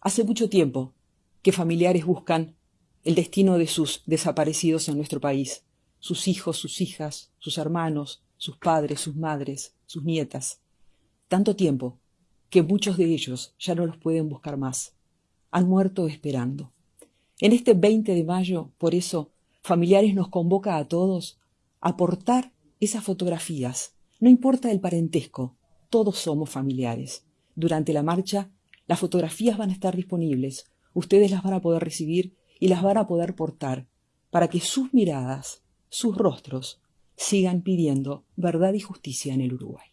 Hace mucho tiempo que familiares buscan el destino de sus desaparecidos en nuestro país, sus hijos, sus hijas, sus hermanos, sus padres, sus madres, sus nietas. Tanto tiempo que muchos de ellos ya no los pueden buscar más. Han muerto esperando. En este 20 de mayo, por eso, Familiares nos convoca a todos a aportar esas fotografías. No importa el parentesco, todos somos familiares. Durante la marcha, las fotografías van a estar disponibles. Ustedes las van a poder recibir y las van a poder portar para que sus miradas, sus rostros, sigan pidiendo verdad y justicia en el Uruguay.